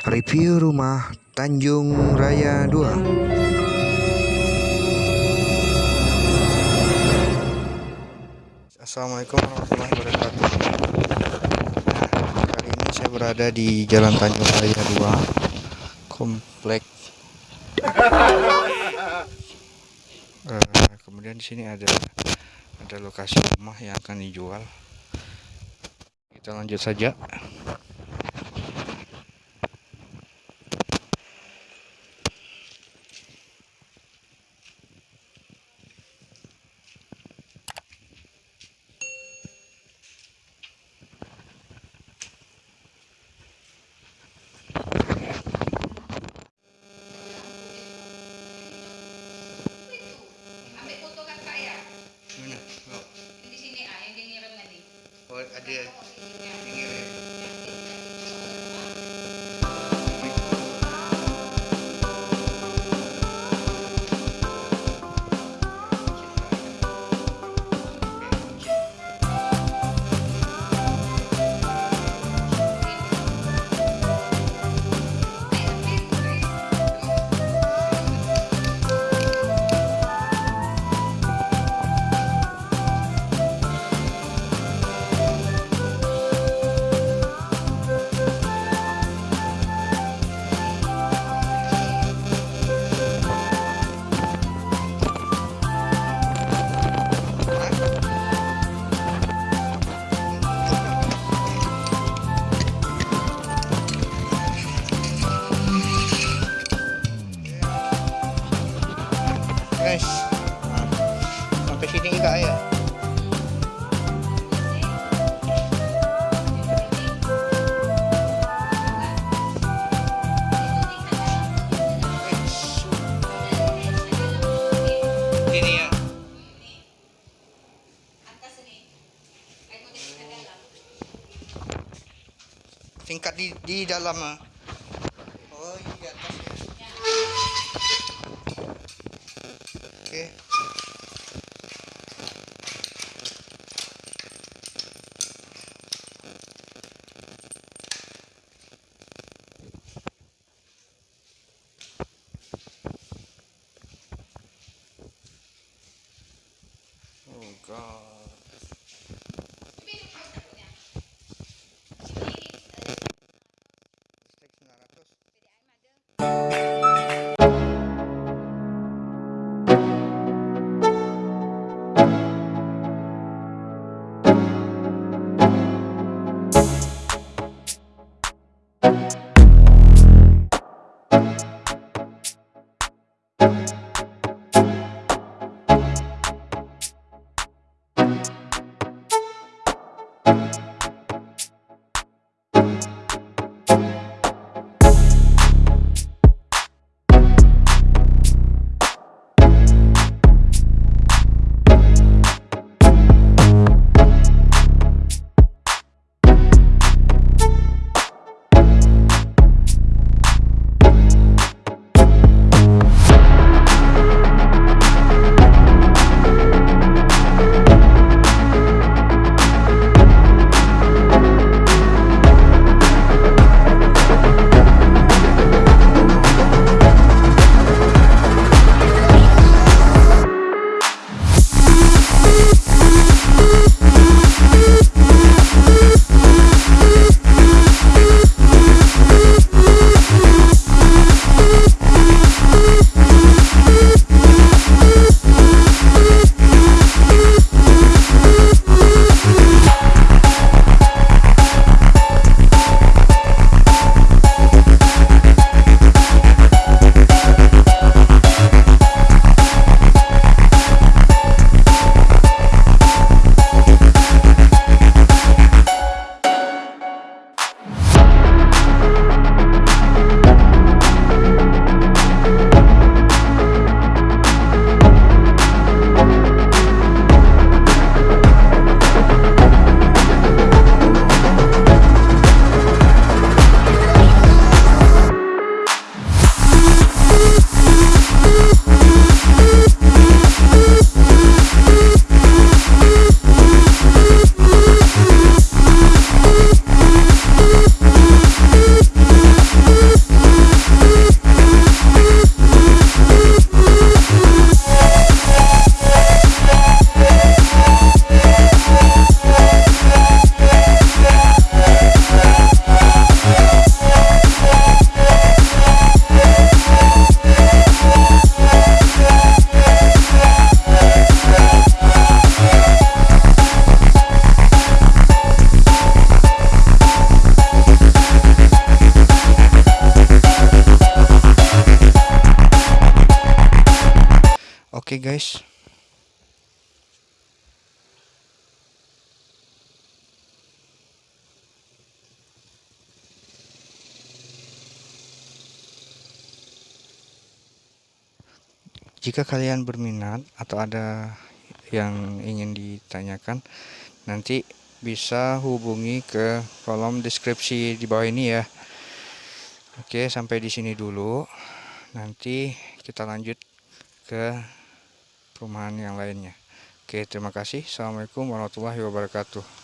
Review rumah Tanjung Raya 2 Assalamualaikum warahmatullahi wabarakatuh. Nah, Kali ini saya berada di Jalan Tanjung Raya 2 Komplek. Uh, Kemudian di sini ada ada lokasi rumah yang akan dijual. Kita lanjut saja kak ya ini ya tingkat di di dalam ah. Guys. Jika kalian berminat atau ada yang ingin ditanyakan nanti bisa hubungi ke kolom deskripsi di bawah ini ya. Oke sampai di sini dulu. Nanti kita lanjut ke perumahan yang lainnya. Oke terima kasih. Assalamualaikum warahmatullahi wabarakatuh